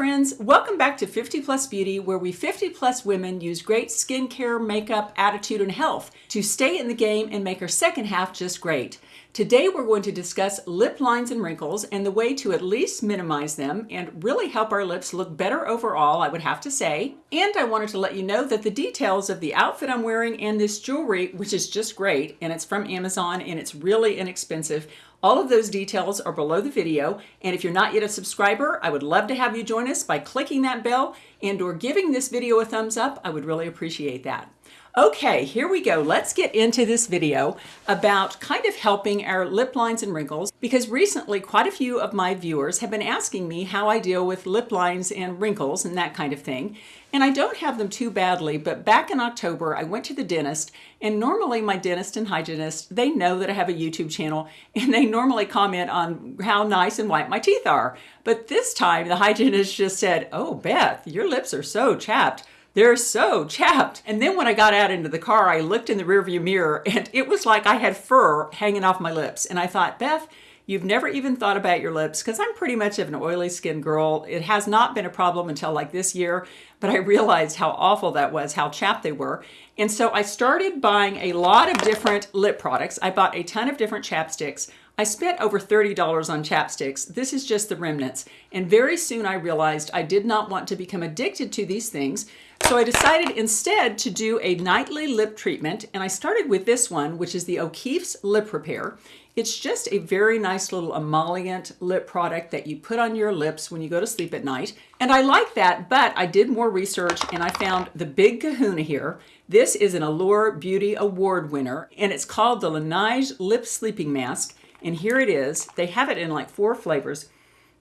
friends, welcome back to 50 Plus Beauty where we 50 plus women use great skincare, makeup, attitude, and health to stay in the game and make our second half just great. Today we're going to discuss lip lines and wrinkles and the way to at least minimize them and really help our lips look better overall, I would have to say. And I wanted to let you know that the details of the outfit I'm wearing and this jewelry, which is just great, and it's from Amazon and it's really inexpensive, all of those details are below the video, and if you're not yet a subscriber, I would love to have you join us by clicking that bell and or giving this video a thumbs up. I would really appreciate that. Okay, here we go. Let's get into this video about kind of helping our lip lines and wrinkles because recently quite a few of my viewers have been asking me how I deal with lip lines and wrinkles and that kind of thing. And I don't have them too badly, but back in October, I went to the dentist and normally my dentist and hygienist, they know that I have a YouTube channel and they normally comment on how nice and white my teeth are. But this time the hygienist just said, oh, Beth, your lips are so chapped. They're so chapped. And then when I got out into the car, I looked in the rearview mirror and it was like I had fur hanging off my lips. And I thought, Beth, you've never even thought about your lips because I'm pretty much of an oily skin girl. It has not been a problem until like this year, but I realized how awful that was, how chapped they were. And so I started buying a lot of different lip products. I bought a ton of different chapsticks. I spent over $30 on chapsticks. This is just the remnants. And very soon I realized I did not want to become addicted to these things. So I decided instead to do a nightly lip treatment. And I started with this one, which is the O'Keeffe's Lip Repair. It's just a very nice little emollient lip product that you put on your lips when you go to sleep at night. And I like that, but I did more research and I found the big kahuna here. This is an Allure Beauty Award winner, and it's called the Laneige Lip Sleeping Mask. And here it is. They have it in like four flavors.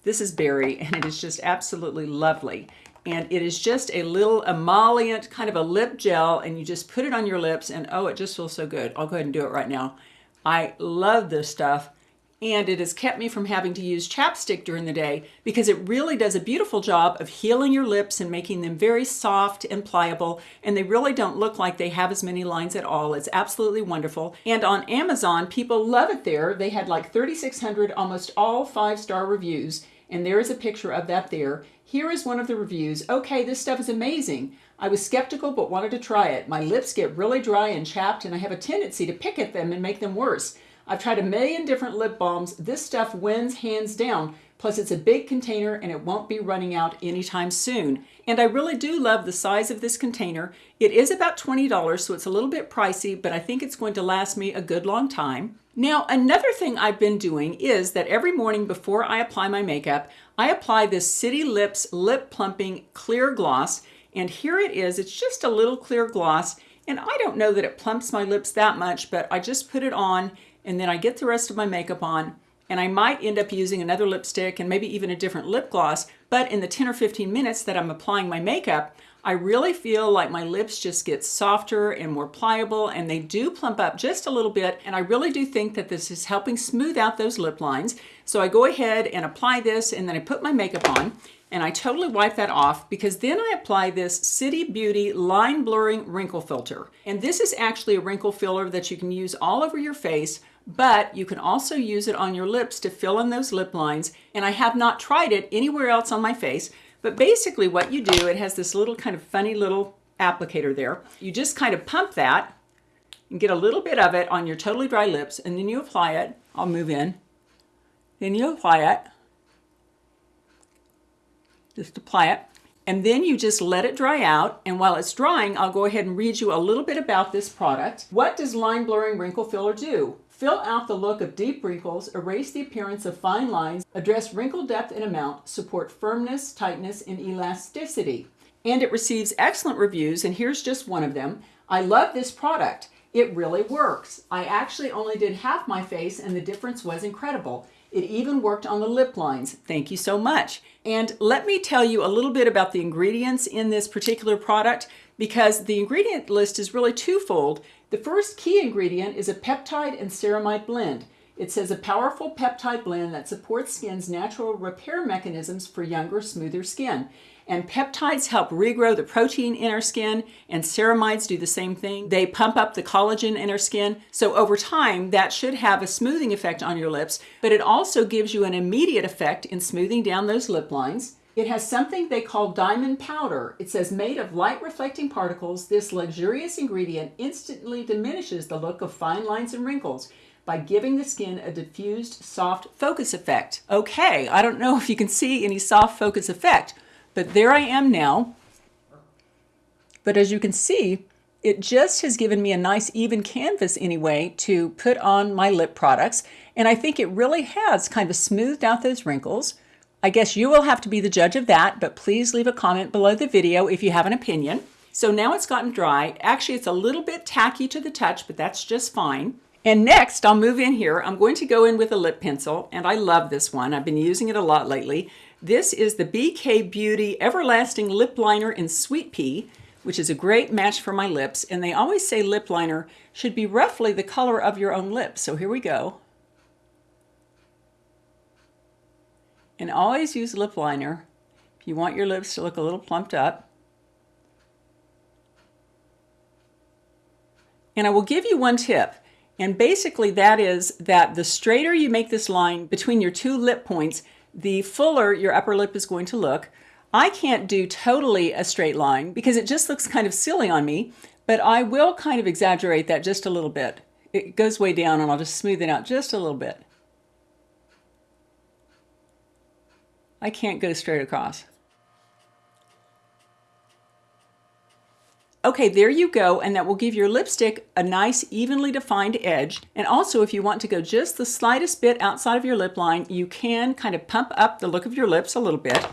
This is berry and it is just absolutely lovely. And it is just a little emollient kind of a lip gel and you just put it on your lips and oh, it just feels so good. I'll go ahead and do it right now. I love this stuff and it has kept me from having to use chapstick during the day because it really does a beautiful job of healing your lips and making them very soft and pliable and they really don't look like they have as many lines at all. It's absolutely wonderful. And on Amazon, people love it there. They had like 3,600, almost all five-star reviews and there is a picture of that there. Here is one of the reviews. Okay, this stuff is amazing. I was skeptical but wanted to try it. My lips get really dry and chapped and I have a tendency to pick at them and make them worse. I've tried a million different lip balms. This stuff wins hands down. Plus it's a big container and it won't be running out anytime soon. And I really do love the size of this container. It is about $20, so it's a little bit pricey, but I think it's going to last me a good long time. Now, another thing I've been doing is that every morning before I apply my makeup, I apply this City Lips Lip Plumping Clear Gloss. And here it is. It's just a little clear gloss. And I don't know that it plumps my lips that much, but I just put it on and then I get the rest of my makeup on and I might end up using another lipstick and maybe even a different lip gloss. But in the 10 or 15 minutes that I'm applying my makeup, I really feel like my lips just get softer and more pliable and they do plump up just a little bit. And I really do think that this is helping smooth out those lip lines. So I go ahead and apply this and then I put my makeup on and I totally wipe that off because then I apply this City Beauty Line Blurring Wrinkle Filter. And this is actually a wrinkle filler that you can use all over your face but you can also use it on your lips to fill in those lip lines. And I have not tried it anywhere else on my face, but basically what you do, it has this little kind of funny little applicator there. You just kind of pump that and get a little bit of it on your totally dry lips and then you apply it. I'll move in. Then you apply it. Just apply it. And then you just let it dry out. And while it's drying, I'll go ahead and read you a little bit about this product. What does line blurring wrinkle filler do? Fill out the look of deep wrinkles, erase the appearance of fine lines, address wrinkle depth and amount, support firmness, tightness, and elasticity. And it receives excellent reviews, and here's just one of them. I love this product. It really works. I actually only did half my face, and the difference was incredible. It even worked on the lip lines. Thank you so much. And let me tell you a little bit about the ingredients in this particular product because the ingredient list is really twofold. The first key ingredient is a peptide and ceramide blend. It says a powerful peptide blend that supports skin's natural repair mechanisms for younger, smoother skin. And peptides help regrow the protein in our skin, and ceramides do the same thing. They pump up the collagen in our skin. So over time, that should have a smoothing effect on your lips, but it also gives you an immediate effect in smoothing down those lip lines. It has something they call diamond powder. It says made of light reflecting particles, this luxurious ingredient instantly diminishes the look of fine lines and wrinkles by giving the skin a diffused soft focus effect. Okay, I don't know if you can see any soft focus effect, but there I am now. But as you can see, it just has given me a nice even canvas anyway to put on my lip products. And I think it really has kind of smoothed out those wrinkles. I guess you will have to be the judge of that, but please leave a comment below the video if you have an opinion. So now it's gotten dry. Actually, it's a little bit tacky to the touch, but that's just fine. And next, I'll move in here. I'm going to go in with a lip pencil, and I love this one. I've been using it a lot lately. This is the BK Beauty Everlasting Lip Liner in Sweet Pea, which is a great match for my lips. And they always say lip liner should be roughly the color of your own lips. So here we go. And always use lip liner if you want your lips to look a little plumped up. And I will give you one tip. And basically that is that the straighter you make this line between your two lip points, the fuller your upper lip is going to look. I can't do totally a straight line because it just looks kind of silly on me, but I will kind of exaggerate that just a little bit. It goes way down and I'll just smooth it out just a little bit. I can't go straight across. Okay, there you go, and that will give your lipstick a nice evenly defined edge. And also, if you want to go just the slightest bit outside of your lip line, you can kind of pump up the look of your lips a little bit.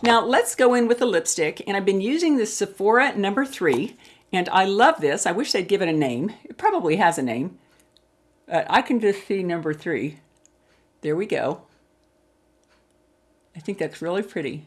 Now let's go in with the lipstick, and I've been using this Sephora number three, and I love this. I wish they'd give it a name. It probably has a name. Uh, I can just see number three. There we go. I think that's really pretty.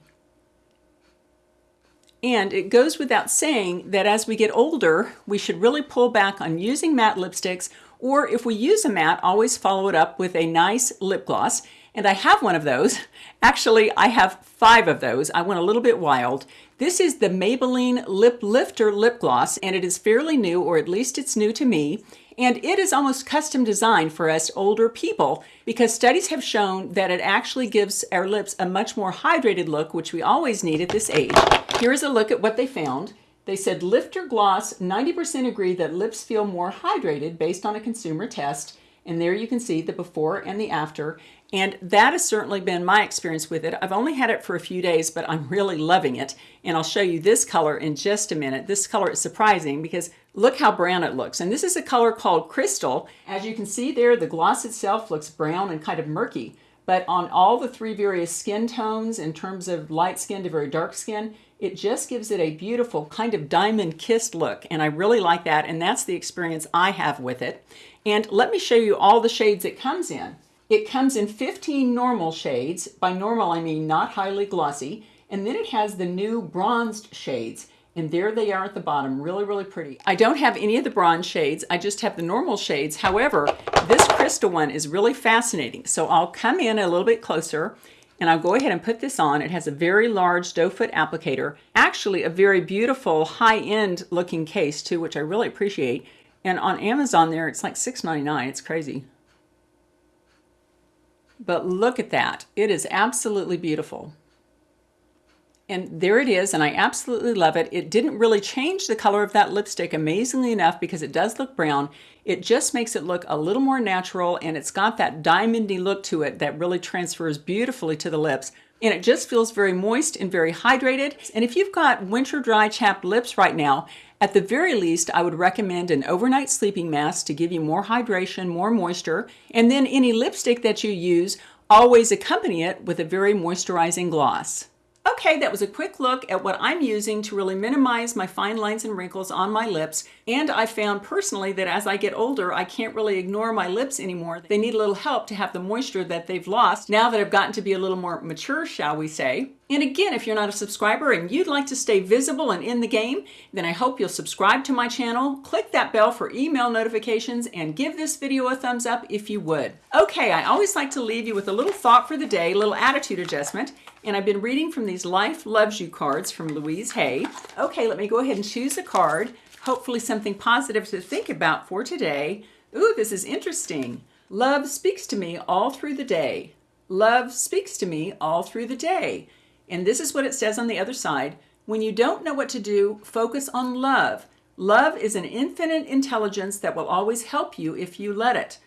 And it goes without saying that as we get older, we should really pull back on using matte lipsticks, or if we use a matte, always follow it up with a nice lip gloss. And I have one of those. Actually, I have five of those. I went a little bit wild. This is the Maybelline Lip Lifter Lip Gloss, and it is fairly new, or at least it's new to me. And it is almost custom designed for us older people because studies have shown that it actually gives our lips a much more hydrated look, which we always need at this age. Here's a look at what they found. They said Lifter Gloss, 90% agree that lips feel more hydrated based on a consumer test. And there you can see the before and the after. And that has certainly been my experience with it. I've only had it for a few days, but I'm really loving it. And I'll show you this color in just a minute. This color is surprising because look how brown it looks. And this is a color called Crystal. As you can see there, the gloss itself looks brown and kind of murky. But on all the three various skin tones, in terms of light skin to very dark skin, it just gives it a beautiful kind of diamond kissed look. And I really like that. And that's the experience I have with it. And let me show you all the shades it comes in. It comes in 15 normal shades. By normal, I mean not highly glossy. And then it has the new bronzed shades. And there they are at the bottom, really, really pretty. I don't have any of the bronze shades. I just have the normal shades. However, this crystal one is really fascinating. So I'll come in a little bit closer and I'll go ahead and put this on. It has a very large doe foot applicator, actually a very beautiful high-end looking case too, which I really appreciate. And on Amazon there, it's like $6.99. It's crazy. But look at that. It is absolutely beautiful. And there it is, and I absolutely love it. It didn't really change the color of that lipstick amazingly enough because it does look brown. It just makes it look a little more natural and it's got that diamondy look to it that really transfers beautifully to the lips. And it just feels very moist and very hydrated. And if you've got winter dry chapped lips right now, at the very least, I would recommend an overnight sleeping mask to give you more hydration, more moisture, and then any lipstick that you use, always accompany it with a very moisturizing gloss. Okay, that was a quick look at what I'm using to really minimize my fine lines and wrinkles on my lips. And I found personally that as I get older, I can't really ignore my lips anymore. They need a little help to have the moisture that they've lost now that I've gotten to be a little more mature, shall we say. And again, if you're not a subscriber and you'd like to stay visible and in the game, then I hope you'll subscribe to my channel, click that bell for email notifications, and give this video a thumbs up if you would. Okay, I always like to leave you with a little thought for the day, little attitude adjustment. And I've been reading from these Life Loves You cards from Louise Hay. Okay, let me go ahead and choose a card. Hopefully something positive to think about for today. Ooh, this is interesting. Love speaks to me all through the day. Love speaks to me all through the day. And this is what it says on the other side. When you don't know what to do, focus on love. Love is an infinite intelligence that will always help you if you let it.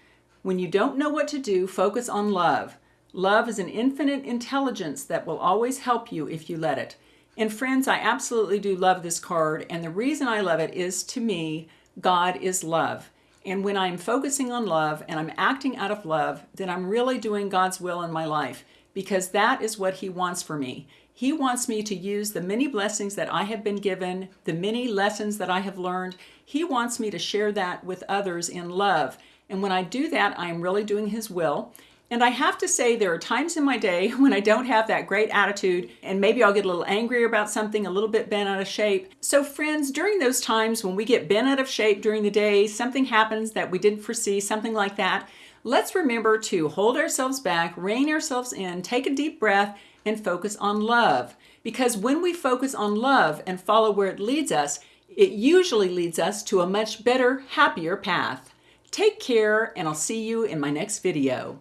When you don't know what to do, focus on love. Love is an infinite intelligence that will always help you if you let it. And friends, I absolutely do love this card. And the reason I love it is to me, God is love. And when I'm focusing on love and I'm acting out of love, then I'm really doing God's will in my life because that is what He wants for me. He wants me to use the many blessings that I have been given, the many lessons that I have learned. He wants me to share that with others in love. And when I do that, I am really doing His will. And I have to say, there are times in my day when I don't have that great attitude, and maybe I'll get a little angry about something, a little bit bent out of shape. So, friends, during those times when we get bent out of shape during the day, something happens that we didn't foresee, something like that, let's remember to hold ourselves back, rein ourselves in, take a deep breath, and focus on love. Because when we focus on love and follow where it leads us, it usually leads us to a much better, happier path. Take care, and I'll see you in my next video.